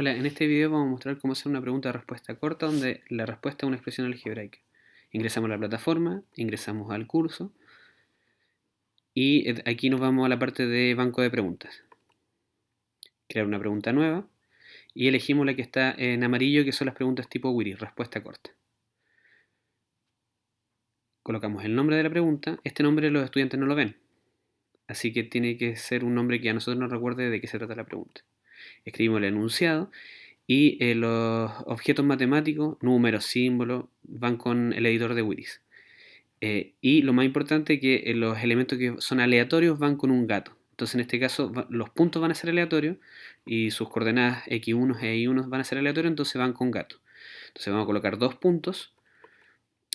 Hola, en este video vamos a mostrar cómo hacer una pregunta de respuesta corta donde la respuesta es una expresión algebraica. Ingresamos a la plataforma, ingresamos al curso y aquí nos vamos a la parte de banco de preguntas. Crear una pregunta nueva y elegimos la que está en amarillo que son las preguntas tipo Wiri, respuesta corta. Colocamos el nombre de la pregunta, este nombre los estudiantes no lo ven, así que tiene que ser un nombre que a nosotros nos recuerde de qué se trata la pregunta escribimos el enunciado y eh, los objetos matemáticos, números, símbolos, van con el editor de Wiris. Eh, y lo más importante que eh, los elementos que son aleatorios van con un gato. Entonces en este caso los puntos van a ser aleatorios y sus coordenadas x1 e y1 van a ser aleatorios, entonces van con gato. Entonces vamos a colocar dos puntos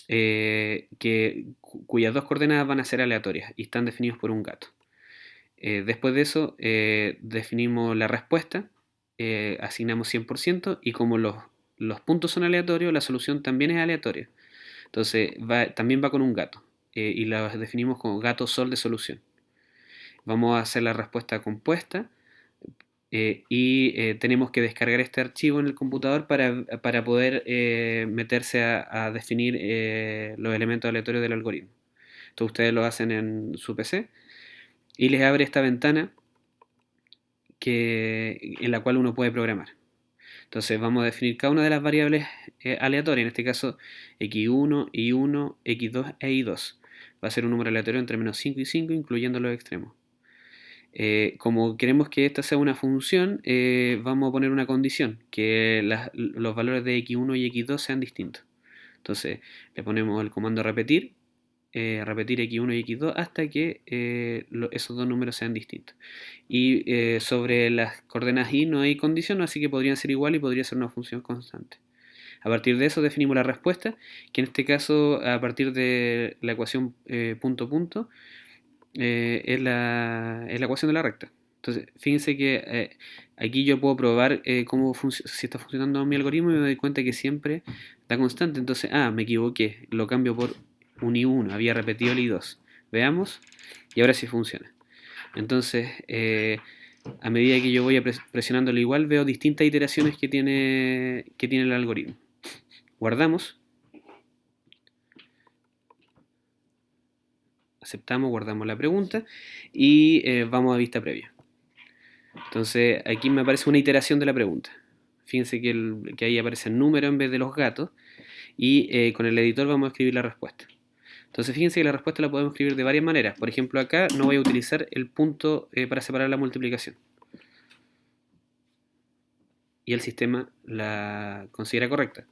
que, cuyas dos coordenadas van a ser aleatorias y están definidos por un gato. Después de eso definimos la respuesta eh, asignamos 100% y como los, puntos son aleatorios, la solución también es aleatoria. Entonces también va con un gato eh, y la definimos como gato sol de solución. Vamos a hacer la respuesta compuesta eh, y tenemos que descargar este archivo en el computador para, poder meterse a, a definir los elementos aleatorios del algoritmo. Esto ustedes lo hacen en su PC y les abre esta ventana en la cual uno puede programar. Entonces vamos a definir cada una de las variables eh, aleatorias, en este caso x1, y1, x2 e y2. Va a ser un número aleatorio entre menos 5 y 5, incluyendo los extremos. Eh, como queremos que esta sea una función, eh, vamos a poner una condición, que los valores de x1 y x2 sean distintos. Entonces le ponemos el comando repetir eh, repetir x1 y x2 hasta que eh, esos dos números sean distintos. Y eh, sobre las coordenadas y no hay condición, así que podrían ser igual y podría ser una función constante. A partir de eso definimos la respuesta, que en este caso a partir de la ecuación punto punto es la, es, la, ecuación de la recta. Entonces, fíjense que aquí yo puedo probar cómo si está funcionando mi algoritmo y me doy cuenta que siempre da constante. Entonces, ah, me equivoqué, lo cambio por un y 1, había repetido el i2. Veamos, y ahora sí funciona. Entonces, eh, a medida que yo voy presionando el igual, veo distintas iteraciones que tiene, que tiene el algoritmo. Guardamos. Aceptamos, guardamos la pregunta y eh, vamos a vista previa. Entonces, aquí me aparece una iteración de la pregunta. Fíjense que, que ahí aparece el número en vez de los gatos y eh, con el editor vamos a escribir la respuesta. Entonces fíjense que la respuesta la podemos escribir de varias maneras. Por ejemplo, acá no voy a utilizar el punto eh, para separar la multiplicación. Y el sistema la considera correcta.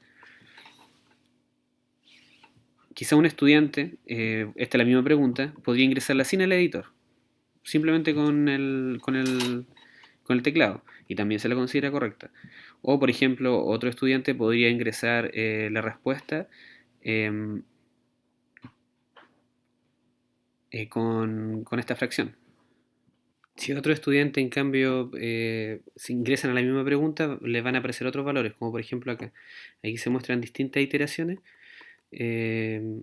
Quizá un estudiante, eh, esta es la misma pregunta, podría ingresarla sin el editor. Simplemente con el, con el, con el teclado. Y también se la considera correcta. O, por ejemplo, otro estudiante podría ingresar eh, la respuesta eh, con, esta fracción. Si otro estudiante, en cambio, eh, se ingresan a la misma pregunta, les van a aparecer otros valores, como por ejemplo acá. Aquí se muestran distintas iteraciones eh,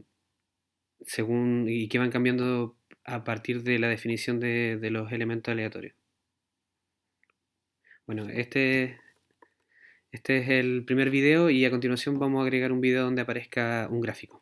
según, y que van cambiando a partir de la definición de, de los elementos aleatorios. Bueno, este, este es el primer video y a continuación vamos a agregar un video donde aparezca un gráfico.